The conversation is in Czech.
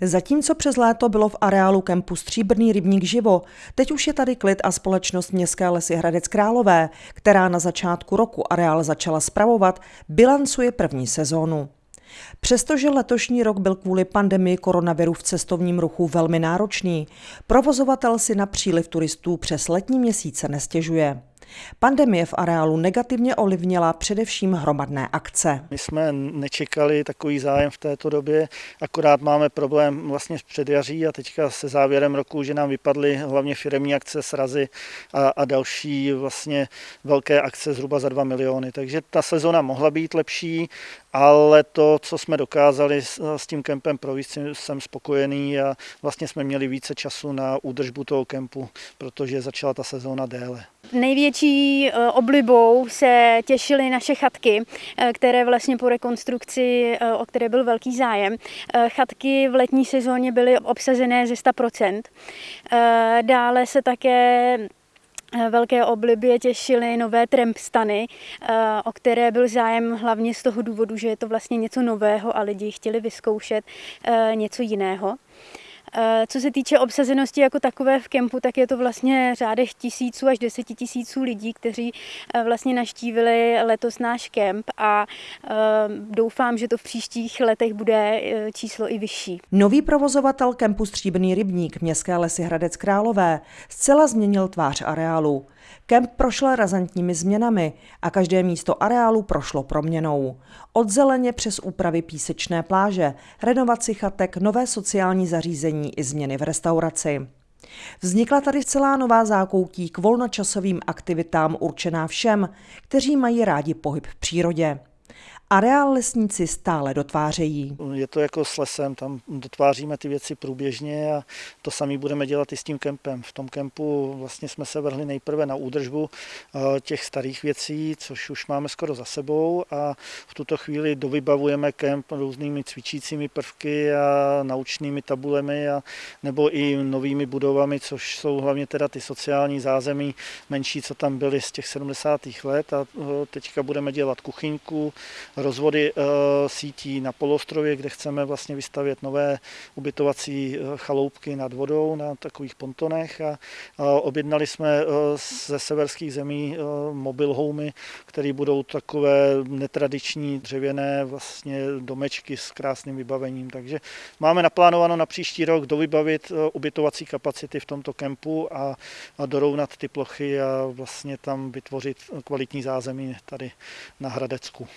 Zatímco přes léto bylo v areálu kempu Stříbrný rybník živo, teď už je tady klid a společnost Městské lesy Hradec Králové, která na začátku roku areál začala spravovat, bilancuje první sezónu. Přestože letošní rok byl kvůli pandemii koronaviru v cestovním ruchu velmi náročný, provozovatel si na příliv turistů přes letní měsíce nestěžuje. Pandemie v areálu negativně ovlivnila především hromadné akce. My jsme nečekali takový zájem v této době, akorát máme problém vlastně s předjaří a teďka se závěrem roku, že nám vypadly hlavně firemní akce, srazy a, a další vlastně velké akce zhruba za 2 miliony. Takže ta sezona mohla být lepší, ale to, co jsme dokázali s, s tím kempem provést, jsem spokojený a vlastně jsme měli více času na údržbu toho kempu, protože začala ta sezóna déle. Největší eh, oblibou se těšily naše chatky, eh, které vlastně po rekonstrukci, eh, o které byl velký zájem. Chatky v letní sezóně byly obsazené ze 100%. Dále se také velké oblibě těšily nové trampstany, o které byl zájem hlavně z toho důvodu, že je to vlastně něco nového a lidi chtěli vyzkoušet něco jiného. Eh, co se týče obsazenosti jako takové v kempu, tak je to vlastně řádech tisíců až deseti tisíců lidí, kteří eh, vlastně naštívili letos náš kemp a eh, doufám, že to v příštích letech bude číslo i vyšší. Nový provozovatel kempu Stříbrný rybník Městské lesy Hradec Králové zcela změnil tvář areálu. Kemp prošel razantními změnami a každé místo areálu prošlo proměnou. Od zeleně přes úpravy písečné pláže, renovaci chatek, nové sociální zařízení i změny v restauraci. Vznikla tady celá nová zákoutí k volnočasovým aktivitám určená všem, kteří mají rádi pohyb v přírodě. Areál lesníci stále dotvářejí. Je to jako s lesem, tam dotváříme ty věci průběžně a to samý budeme dělat i s tím kempem. V tom kempu vlastně jsme se vrhli nejprve na údržbu eh, těch starých věcí, což už máme skoro za sebou a v tuto chvíli dovybavujeme kemp různými cvičícími prvky a naučnými tabulemi a nebo i novými budovami, což jsou hlavně teda ty sociální zázemí menší, co tam byly z těch 70. let a eh, teďka budeme dělat kuchyňku, rozvody eh, sítí na polostrově, kde chceme vlastně vystavět nové ubytovací eh, chaloupky nad vodou na takových pontonech a objednali jsme eh, ze severských zemí mobil homey, které budou takové netradiční dřevěné vlastně domečky s krásným vybavením. Takže máme naplánováno na příští rok dovybavit ubytovací kapacity v tomto kempu a, dorovnat ty plochy a vlastně tam vytvořit kvalitní zázemí tady na Hradecku.